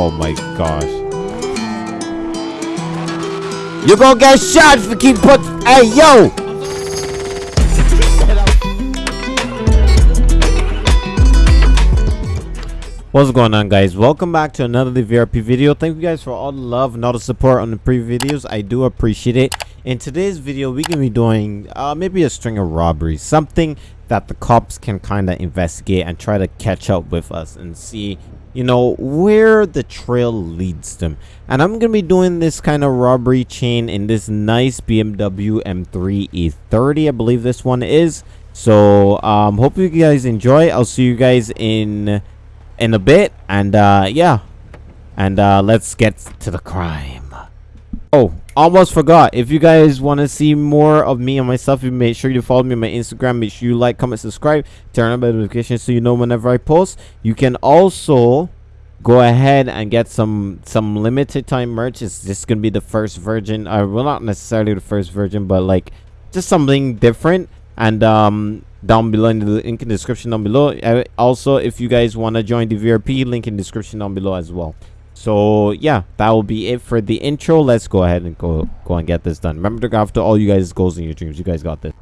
Oh my gosh. You're gonna get shot if you keep put. Hey, yo! What's going on guys? Welcome back to another VRP video. Thank you guys for all the love and all the support on the previous videos. I do appreciate it. In today's video, we're going to be doing uh, maybe a string of robberies. Something that the cops can kind of investigate and try to catch up with us and see, you know, where the trail leads them. And I'm to be doing this kind of robbery chain in this nice BMW M3 E30, I believe this one is. So, um, hope you guys enjoy. I'll see you guys in in a bit and uh yeah and uh let's get to the crime oh almost forgot. If you guys want to see more of me and myself you make sure you follow me on my instagram. Make sure you like comment subscribe turn on notifications so you know whenever i post. You can also go ahead and get some some limited time merch. It's just gonna be the first version uh well not necessarily the first version but like just something different. And um down below in the link in the description down below. Uh, also if you guys want to join the vrp link in the description down below as well so yeah that will be it for the intro let's go ahead and go go and get this done remember to go after all you guys goals and your dreams you guys got this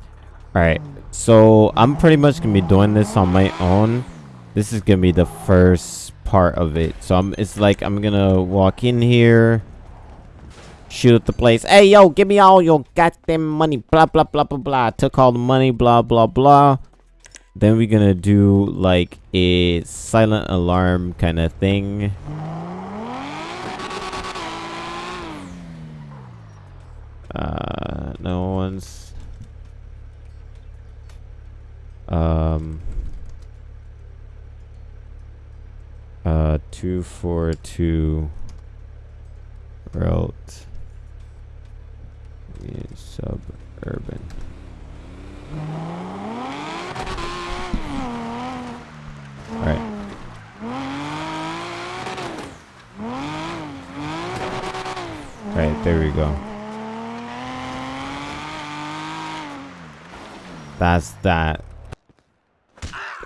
all right so i'm pretty much gonna be doing this on my own this is gonna be the first part of it so i'm it's like i'm gonna walk in here shoot at the place. Hey, yo, give me all your goddamn money. Blah, blah, blah, blah, blah. Took all the money, blah, blah, blah. Then we're gonna do like a silent alarm kind of thing. Uh, no one's... Um... Uh, 242 Route suburban. Alright. Right, there we go. That's that.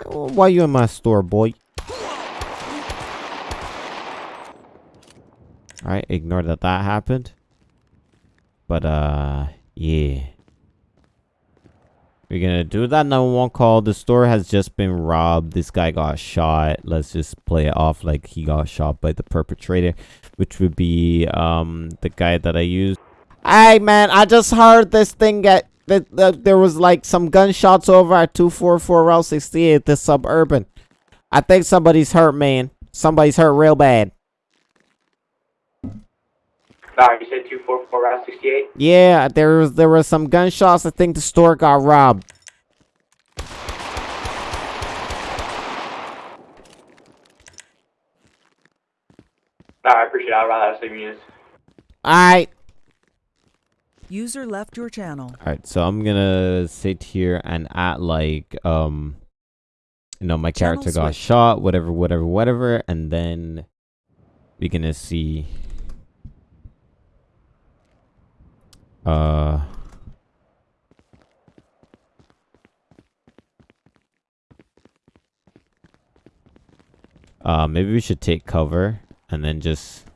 Why you in my store, boy? Alright, ignore that that happened. But, uh, yeah. We're gonna do that 911 call. The store has just been robbed. This guy got shot. Let's just play it off like he got shot by the perpetrator, which would be, um, the guy that I used. Hey, man, I just heard this thing get that, that uh, there was like some gunshots over at 244 Route 68, the suburban. I think somebody's hurt, man. Somebody's hurt real bad. Sorry, you said 244 Route 68? Yeah, there was there were some gunshots. I think the store got robbed. No, I appreciate it. I'll run out of. Alright. User left your channel. Alright, so I'm gonna sit here and act like um you know my Channel character got shot, whatever, whatever, whatever, and then we're gonna see uh uh maybe we should take cover and then just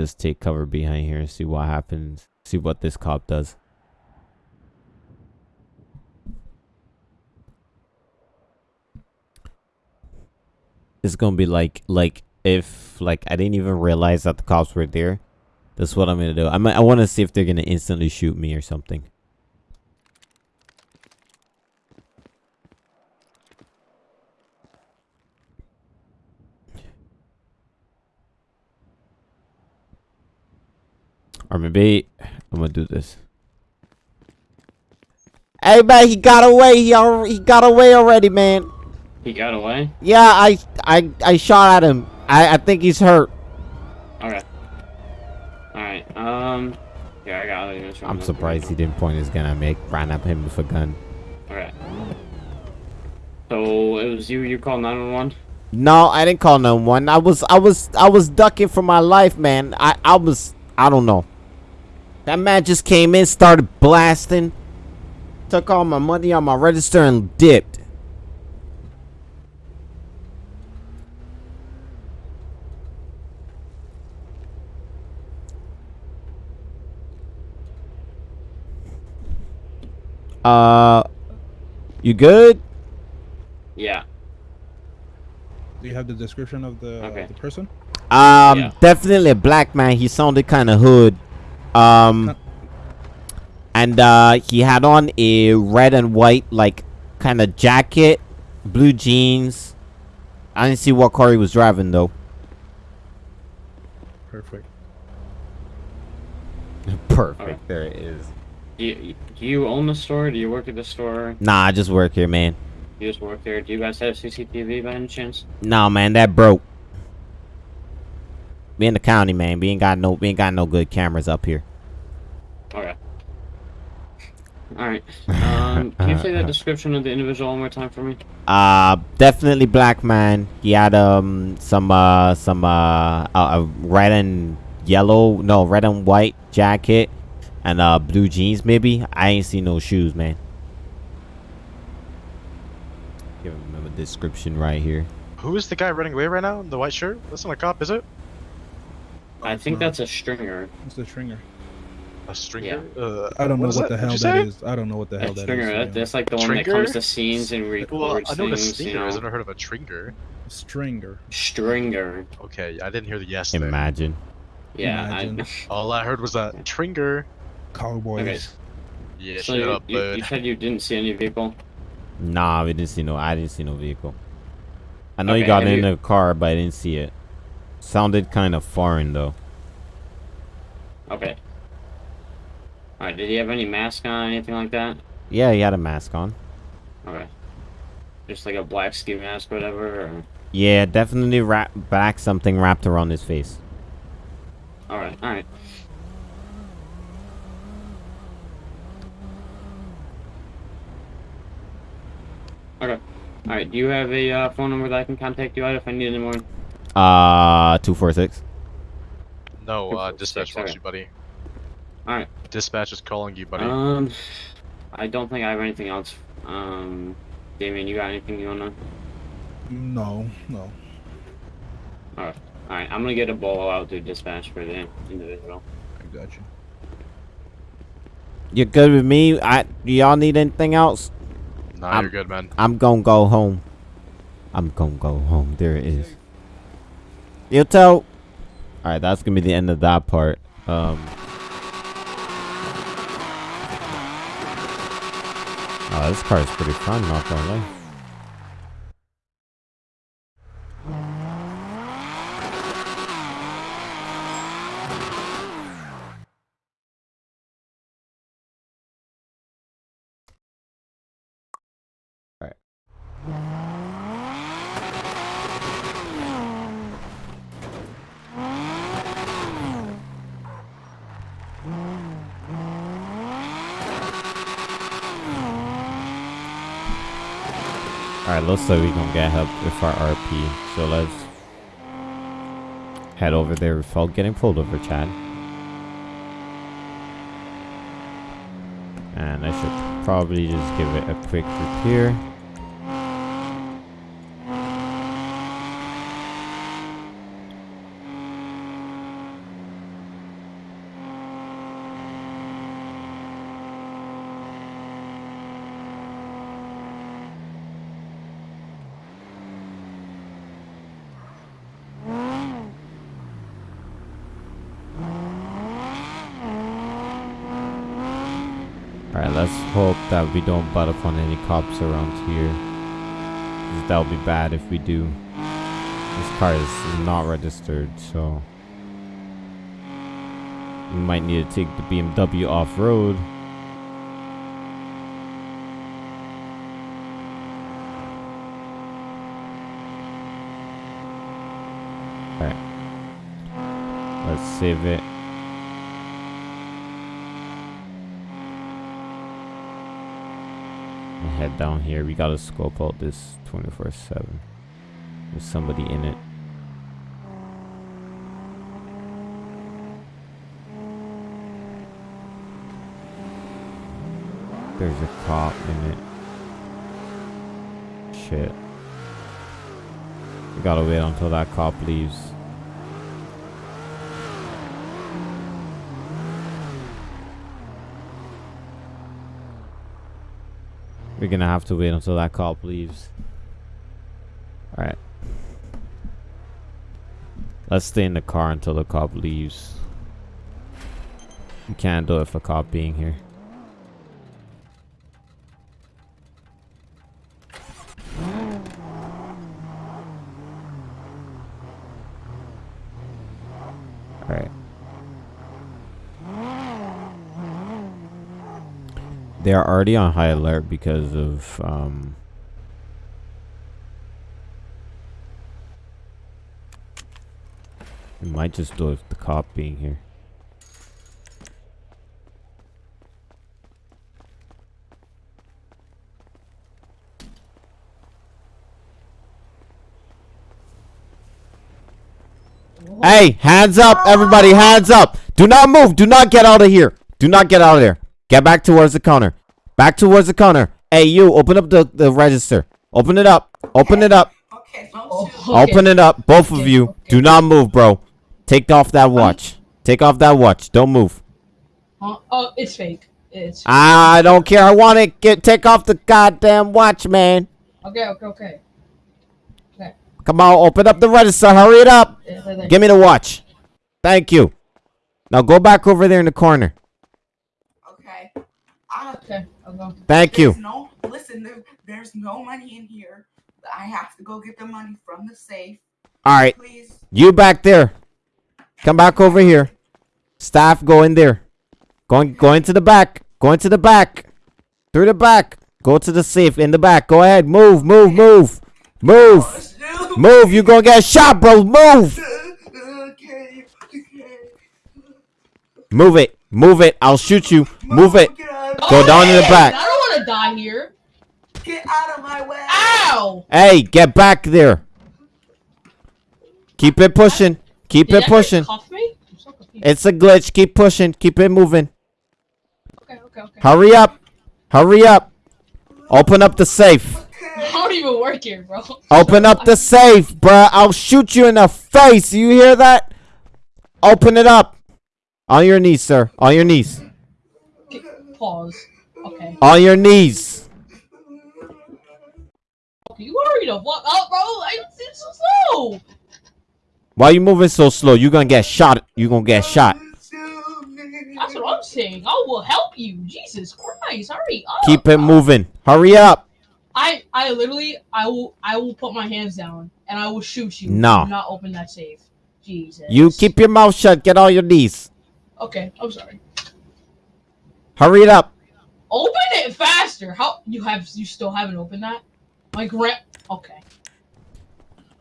just take cover behind here and see what happens. See what this cop does. It's gonna be like like if like I didn't even realize that the cops were there. That's what I'm gonna do. I might, I want to see if they're gonna instantly shoot me or something. Or maybe I'm gonna do this. Hey man, he got away. He al he got away already, man. He got away? Yeah, I I I shot at him. I I think he's hurt. Okay. Alright, um... Yeah, I got it. I'm surprised he didn't point his gun at me. I ran at him with a gun. All right. So, it was you, you called 911? No, I didn't call no one. I was I was I was ducking for my life, man. I I was I don't know. That man just came in, started blasting, took all my money on my register and dipped. Uh, you good? Yeah. Do you have the description of the, Okay. the person? Um, Yeah. definitely a black man. He sounded kind of hood. Um, and uh, he had on a red and white like kind of jacket, blue jeans. I didn't see what car he was driving though. Perfect. Perfect. Alright. There it is. Do you, do you own the store? Do you work at the store? Nah, I just work here, man. You just work there? Do you guys have CCTV by any chance? Nah, man, that broke. We in the county, man. We ain't got no, we ain't got no good cameras up here. Okay. Alright. Um, can you say that description of the individual one more time for me? Uh, definitely black man. He had um some uh some uh a, a red and yellow, no red and white jacket, and uh blue jeans maybe. I ain't seen no shoes, man. Give him a description right here. Who is the guy running away right now in the white shirt? That's not a cop, is it? I think that's a stringer. It's the stringer. A stringer? Uh, I don't know is what the hell you that say? is. I don't know what the hell That that stringer, is. that, that's like the one that comes to scenes and Well, I know the things, you stinger. I've never heard of a stringer. Stringer. Stringer. Okay, I didn't hear the yes there. Imagine. Yeah, Imagine. I, All I heard was that tringer. Cowboys. Okay. Yeah, so shut you, up, you, you said you didn't see any vehicle? Nah, we didn't see no. I didn't see no vehicle. I know Okay, you got in you- the car, but I didn't see it. Sounded kind of foreign though. Okay. Alright, did he have any mask on, anything like that? Yeah, he had a mask on. Okay. Just like a black ski mask, whatever, or... Yeah, definitely wrap back something wrapped around his face. Alright, alright. Okay. Alright, do you have a uh, phone number that I can contact you at if I need any more? Uh, two four six. No, uh, dispatch wants you, buddy. Alright. Dispatch is calling you, buddy. Um, I don't think I have anything else. Um, Damien, you got anything you wanna? No, no. Alright, alright. I'm gonna get a bolo out to dispatch for the individual. I got you. You're good with me. I do y'all need anything else? nah, I'm- you're good, man. I'm gonna go home. I'm gonna go home. There it is. You tell. All right, that's gonna be the end of that part. Um. Oh, this car is pretty fun, not gonna lie. Alright, looks like we gonna get help with our RP. So let's head over there without getting pulled over, Chad. And I should probably just give it a quick repair. Let's hope that we don't butt up on any cops around here. That'll be bad if we do. This car is not registered, so... We might need to take the BMW off-road. Alright. Let's save it. Head down here. We gotta scope out this 24-7. There's somebody in it. There's a cop in it. Shit. We gotta wait until that cop leaves. We're gonna have to wait until that cop leaves. Alright. Let's stay in the car until the cop leaves. We can't do it for cop being here. Alright. They are already on high alert because of um We might just do it with the cop being here. Hey, hands up, everybody, hands up. Do not move. Do not get out of here. Do not get out of there. Get back towards the counter. Back towards the counter. Hey, you, open up the, the register. Open it up. Open it up. Okay, don't Oh, shoot. Open it up, both of you. okay. Do not move, bro. Take off that um, watch. Take off that watch. Don't move. Huh? Oh, it's fake. It's I don't care. I want it. Get take off the goddamn watch, man. okay. Okay. Okay. Come on, open up the register. Hurry it up. Yeah, there, there. Give me the watch. Thank you. Now go back over there in the corner. Okay. I, Okay, Thank you. no listen. There, there's no money in here. I have to go get the money from the safe. All right, Please. you back there. Come back over here. Staff, go in there. Going, go into the back. Go into the back. Through the back. Go to the safe in the back. Go ahead. Move, move, move, move, move. You're gonna get shot, bro. Move. Move it. Move it. I'll shoot you. Move it. Get out, Go down in the back. I don't want to die here. get out of my way. Ow! Hey, get back there. Keep it pushing. Keep Did it pushing. Cuff me? I'm so. It's a glitch. Keep pushing. Keep it moving. Okay, okay, okay. Hurry up. Hurry up. Open up the safe. I don't even work here, bro. Open up the safe, bro. I'll shoot you in the face. You hear that? Open it up. On your knees, sir. On your knees. Pause. Okay. On your knees. Okay, you already know what? Oh, bro, I, so slow. Why you moving so slow? You gonna get shot. You gonna get shot. That's what I'm saying. I will help you. Jesus Christ, hurry up. Keep it moving. Hurry up. I, I literally, I will, I will put my hands down and I will shoot you. No. Do not open that safe. Jesus. You keep your mouth shut. Get on your knees. Okay, I'm sorry. Hurry it up. Open it faster. How you have? You still haven't opened that? My grand. Okay.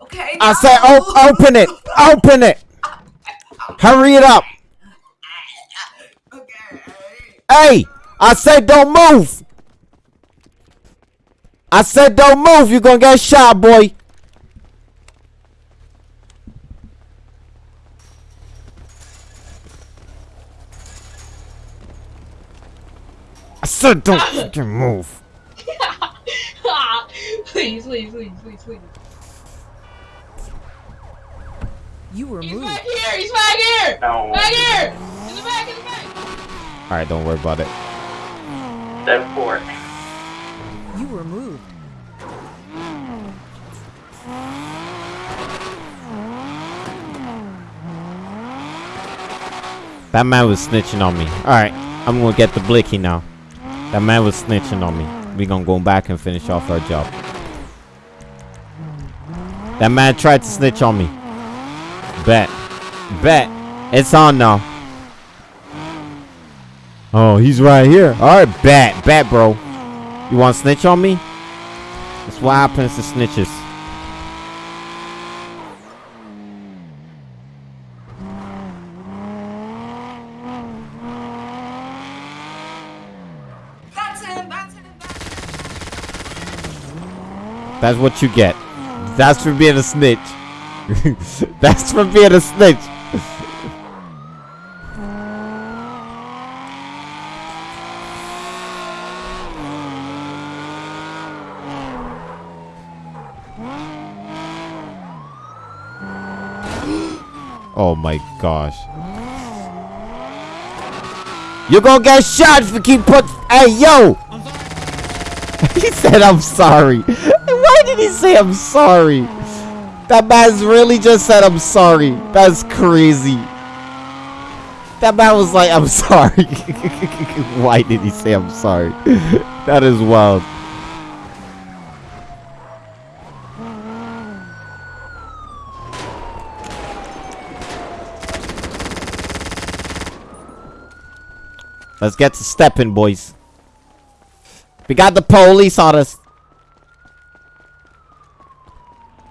Okay. I no. said, oh, op- open it. Open it. Hurry it up. Okay. Hey, I said don't move. I said don't move. You're gonna get shot, boy. Said don't fucking move. please, please, please, please, please. You were He's moved. back here. He's back here. No. Back here. In the back. In the back. All right, don't worry about it. Step four. You were moved. That man was snitching on me. Alright, I'm gonna get the blicky now. That man was snitching on me. We gonna go back and finish off our job. That man tried to snitch on me. Bet. Bet. It's on now. Oh, he's right here. Alright, bet. Bet, bro. You want to snitch on me? That's what happens to snitches. That's what you get. That's for being a snitch. That's for being a snitch. Oh my gosh. You're gonna get shot if you keep put. Hey, yo! he said, I'm sorry. Why did he say I'm sorry? That man's really just said, I'm sorry. That's crazy. That man was like, I'm sorry. Why did he say I'm sorry? that is wild. Let's get to stepping, boys. We got the police on us.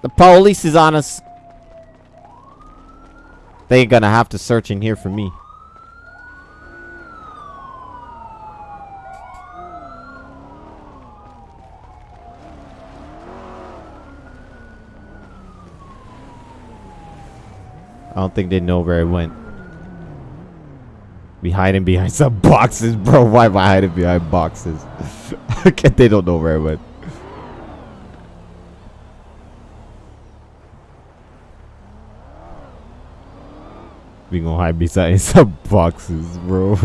The police is on us. They ain't gonna have to search in here for me. I don't think they know where it went. Be hiding behind some boxes, bro. Why am I hiding behind boxes? they don't know where I went. We gonna hide beside some boxes, bro.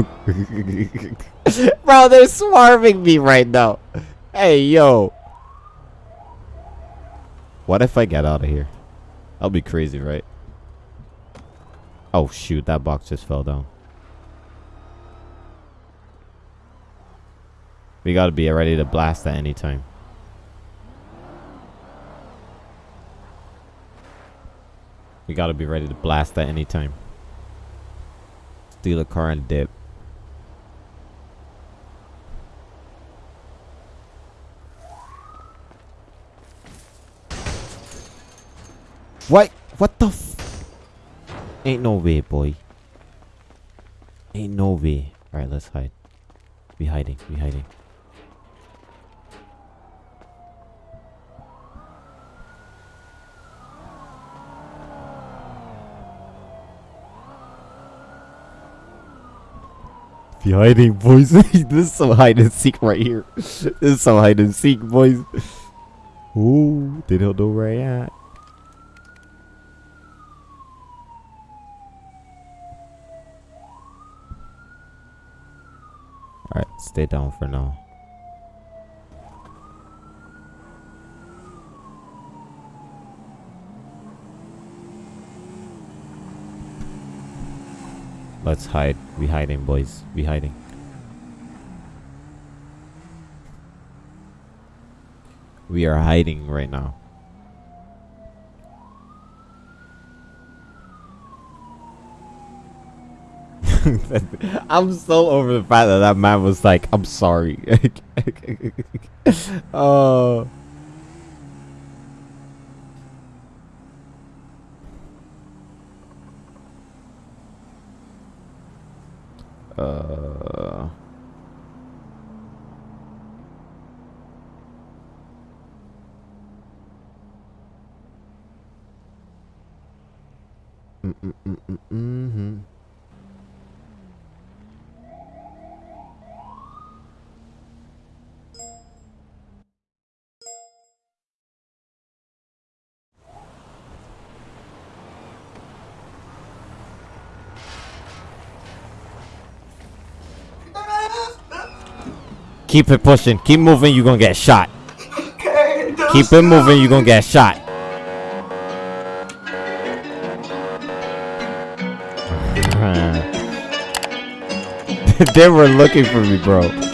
bro, they're swarming me right now. Hey, yo. What if I get out of here? That'll be crazy, right? Oh, shoot. That box just fell down. We gotta be ready to blast at any time. We gotta be ready to blast at any time. Steal a car and dip. What? What the f- Ain't no way, boy. Ain't no way. Alright, let's hide. Be hiding, be hiding. Be hiding, boys. this is some hide and seek right here. this is some hide and seek, boys. Ooh, they don't know where I at. Alright, stay down for now. Let's hide. We hiding, boys. We hiding. We are hiding right now. I'm so over the fact that that man was like, I'm sorry. oh. Uh. Mm -mm -mm -mm -hmm. Keep it pushing. Keep moving. You're gonna get shot. Okay, Keep it moving. You're gonna get shot. they were looking for me, bro.